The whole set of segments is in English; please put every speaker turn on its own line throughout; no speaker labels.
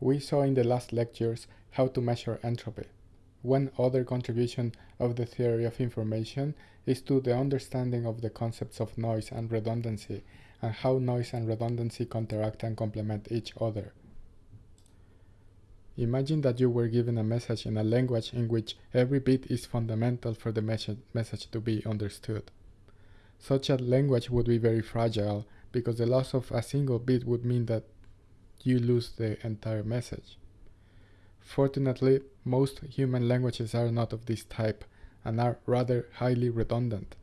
We saw in the last lectures how to measure entropy. One other contribution of the theory of information is to the understanding of the concepts of noise and redundancy and how noise and redundancy counteract and complement each other. Imagine that you were given a message in a language in which every bit is fundamental for the message to be understood. Such a language would be very fragile because the loss of a single bit would mean that you lose the entire message. Fortunately, most human languages are not of this type and are rather highly redundant.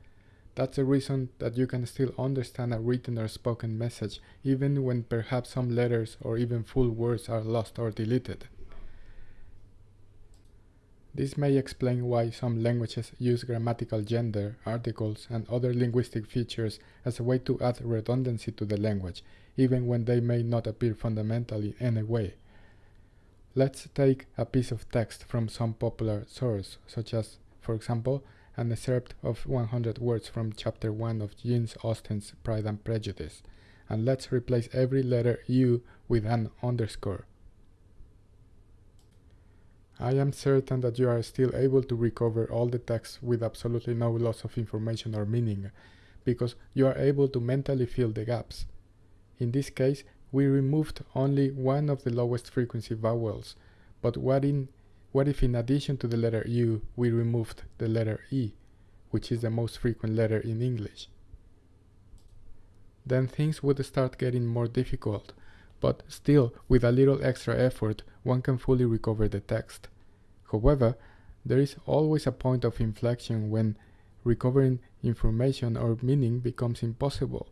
That's the reason that you can still understand a written or spoken message even when perhaps some letters or even full words are lost or deleted. This may explain why some languages use grammatical gender, articles, and other linguistic features as a way to add redundancy to the language, even when they may not appear fundamentally in any way. Let's take a piece of text from some popular source, such as, for example, an excerpt of 100 words from chapter 1 of Jane Austen's Pride and Prejudice, and let's replace every letter U with an underscore. I am certain that you are still able to recover all the text with absolutely no loss of information or meaning, because you are able to mentally fill the gaps. In this case, we removed only one of the lowest frequency vowels, but what, in, what if in addition to the letter U, we removed the letter E, which is the most frequent letter in English? Then things would start getting more difficult, but still, with a little extra effort, one can fully recover the text. However, there is always a point of inflection when recovering information or meaning becomes impossible.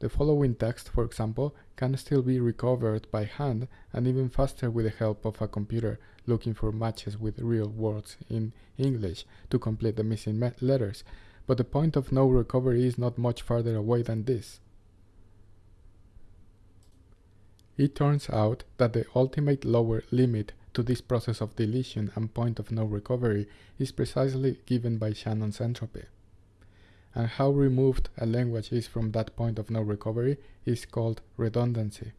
The following text, for example, can still be recovered by hand and even faster with the help of a computer looking for matches with real words in English to complete the missing letters, but the point of no recovery is not much farther away than this. It turns out that the ultimate lower limit to this process of deletion and point of no recovery is precisely given by Shannon's entropy and how removed a language is from that point of no recovery is called redundancy.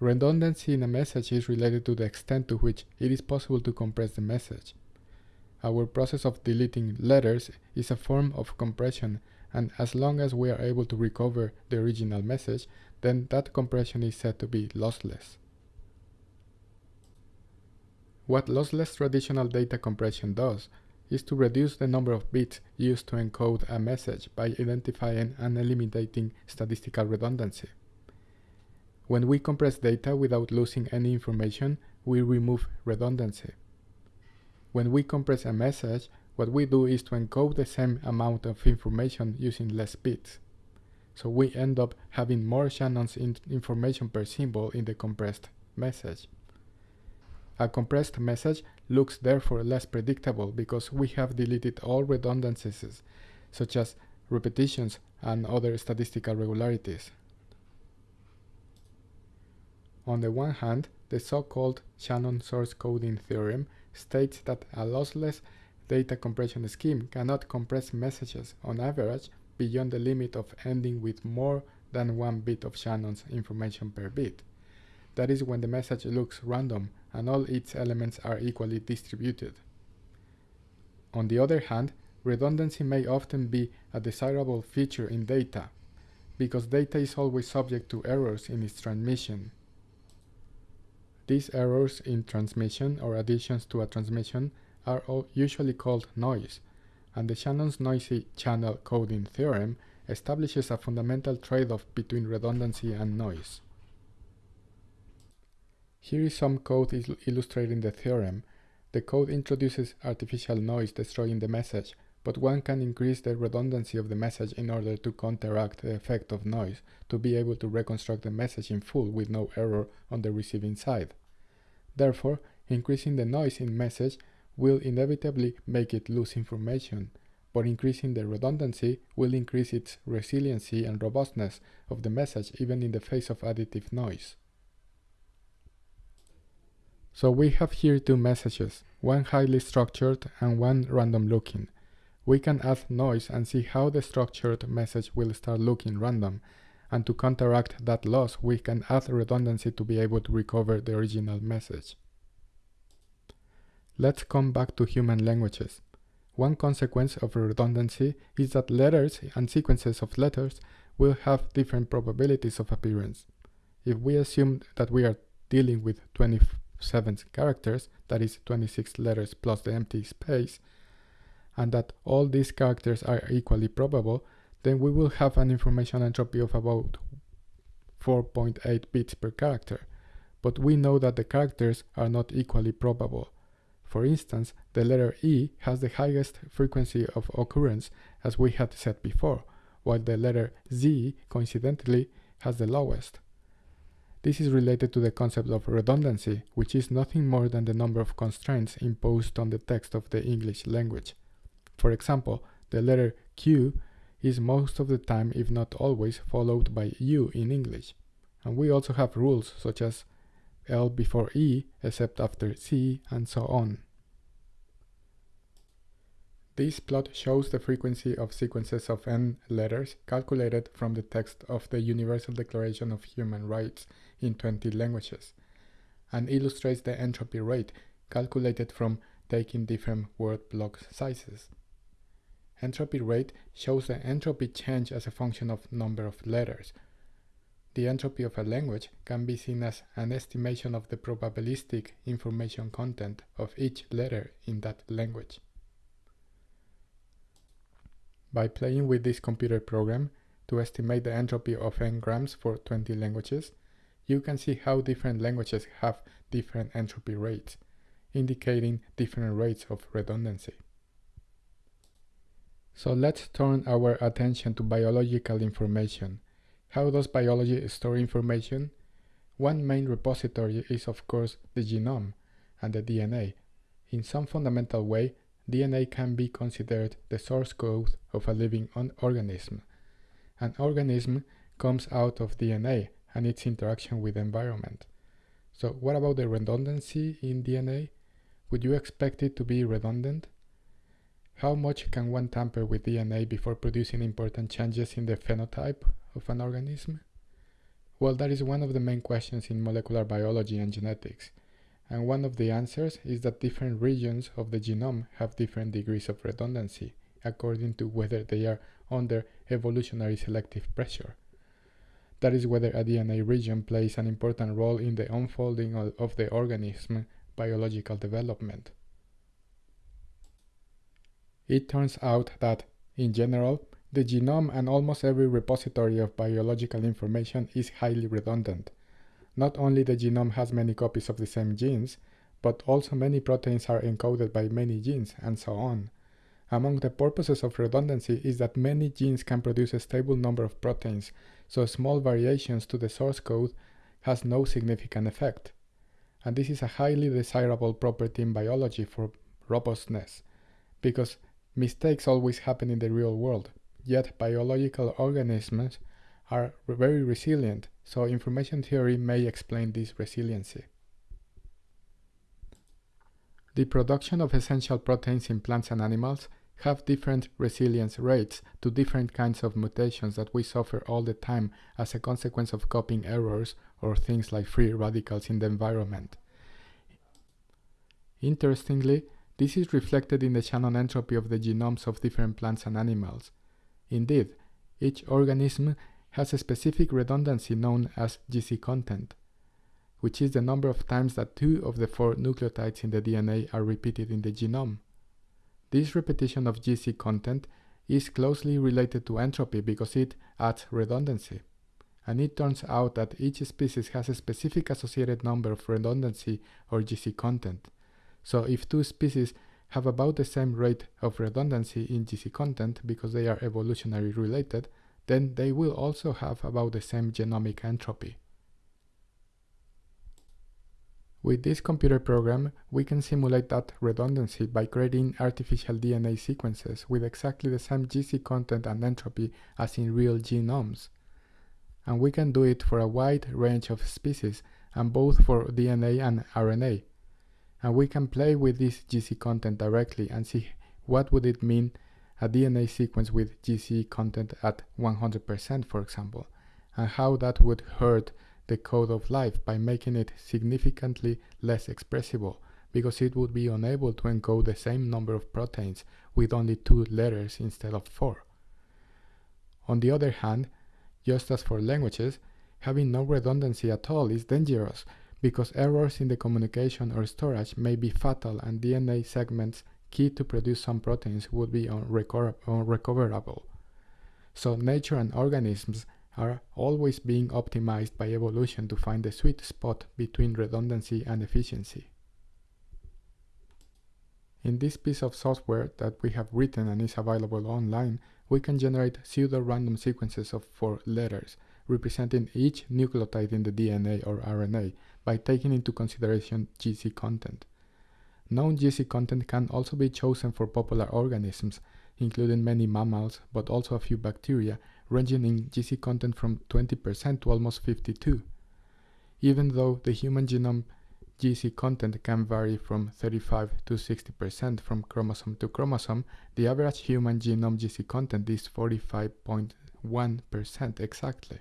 Redundancy in a message is related to the extent to which it is possible to compress the message. Our process of deleting letters is a form of compression and as long as we are able to recover the original message, then that compression is said to be lossless. What lossless traditional data compression does is to reduce the number of bits used to encode a message by identifying and eliminating statistical redundancy. When we compress data without losing any information, we remove redundancy. When we compress a message, what we do is to encode the same amount of information using less bits. So we end up having more Shannon's in information per symbol in the compressed message. A compressed message looks therefore less predictable because we have deleted all redundancies, such as repetitions and other statistical regularities. On the one hand, the so-called Shannon source coding theorem states that a lossless data compression scheme cannot compress messages on average beyond the limit of ending with more than one bit of Shannon's information per bit. That is when the message looks random and all its elements are equally distributed. On the other hand, redundancy may often be a desirable feature in data, because data is always subject to errors in its transmission. These errors in transmission or additions to a transmission are usually called noise, and the Shannon's noisy channel coding theorem establishes a fundamental trade-off between redundancy and noise. Here is some code il illustrating the theorem. The code introduces artificial noise destroying the message, but one can increase the redundancy of the message in order to counteract the effect of noise to be able to reconstruct the message in full with no error on the receiving side. Therefore, increasing the noise in message will inevitably make it lose information, but increasing the redundancy will increase its resiliency and robustness of the message even in the face of additive noise. So we have here two messages, one highly structured and one random looking. We can add noise and see how the structured message will start looking random, and to counteract that loss, we can add redundancy to be able to recover the original message. Let's come back to human languages. One consequence of redundancy is that letters and sequences of letters will have different probabilities of appearance. If we assume that we are dealing with 27 characters, that is 26 letters plus the empty space, and that all these characters are equally probable, then we will have an information entropy of about 4.8 bits per character. But we know that the characters are not equally probable. For instance, the letter E has the highest frequency of occurrence as we had said before, while the letter Z, coincidentally, has the lowest. This is related to the concept of redundancy, which is nothing more than the number of constraints imposed on the text of the English language. For example, the letter Q is most of the time, if not always, followed by U in English. And we also have rules such as L before E except after C, and so on. This plot shows the frequency of sequences of n letters calculated from the text of the Universal Declaration of Human Rights in 20 languages, and illustrates the entropy rate calculated from taking different word block sizes. Entropy rate shows the entropy change as a function of number of letters, the entropy of a language can be seen as an estimation of the probabilistic information content of each letter in that language. By playing with this computer program to estimate the entropy of n-grams for 20 languages, you can see how different languages have different entropy rates, indicating different rates of redundancy. So let's turn our attention to biological information how does biology store information? One main repository is of course the genome and the DNA. In some fundamental way, DNA can be considered the source code of a living organism. An organism comes out of DNA and its interaction with the environment. So what about the redundancy in DNA? Would you expect it to be redundant? How much can one tamper with DNA before producing important changes in the phenotype of an organism? Well, that is one of the main questions in molecular biology and genetics. And one of the answers is that different regions of the genome have different degrees of redundancy, according to whether they are under evolutionary selective pressure. That is whether a DNA region plays an important role in the unfolding of, the organism biological development. It turns out that, in general, the genome and almost every repository of biological information is highly redundant. Not only the genome has many copies of the same genes, but also many proteins are encoded by many genes, and so on. Among the purposes of redundancy is that many genes can produce a stable number of proteins, so small variations to the source code has no significant effect. And this is a highly desirable property in biology for robustness, because mistakes always happen in the real world. Yet biological organisms are very resilient, so information theory may explain this resiliency. The production of essential proteins in plants and animals have different resilience rates to different kinds of mutations that we suffer all the time as a consequence of copying errors or things like free radicals in the environment. Interestingly, this is reflected in the Shannon entropy of the genomes of different plants and animals. Indeed, each organism has a specific redundancy known as GC content, which is the number of times that two of the four nucleotides in the DNA are repeated in the genome. This repetition of GC content is closely related to entropy because it adds redundancy. And it turns out that each species has a specific associated number of redundancy or GC content. So if two species have about the same rate of redundancy in GC content because they are evolutionary related, then they will also have about the same genomic entropy. With this computer program, we can simulate that redundancy by creating artificial DNA sequences with exactly the same GC content and entropy as in real genomes. And we can do it for a wide range of species and both for DNA and RNA and we can play with this GC content directly and see what would it mean a DNA sequence with GC content at 100% for example and how that would hurt the code of life by making it significantly less expressible because it would be unable to encode the same number of proteins with only two letters instead of four. On the other hand, just as for languages, having no redundancy at all is dangerous because errors in the communication or storage may be fatal and DNA segments key to produce some proteins would be unrecoverable. So nature and organisms are always being optimized by evolution to find the sweet spot between redundancy and efficiency. In this piece of software that we have written and is available online, we can generate pseudo-random sequences of four letters, representing each nucleotide in the DNA or RNA by taking into consideration GC content. Known GC content can also be chosen for popular organisms, including many mammals, but also a few bacteria, ranging in GC content from 20% to almost 52. Even though the human genome GC content can vary from 35 to 60% from chromosome to chromosome, the average human genome GC content is 45.1% exactly.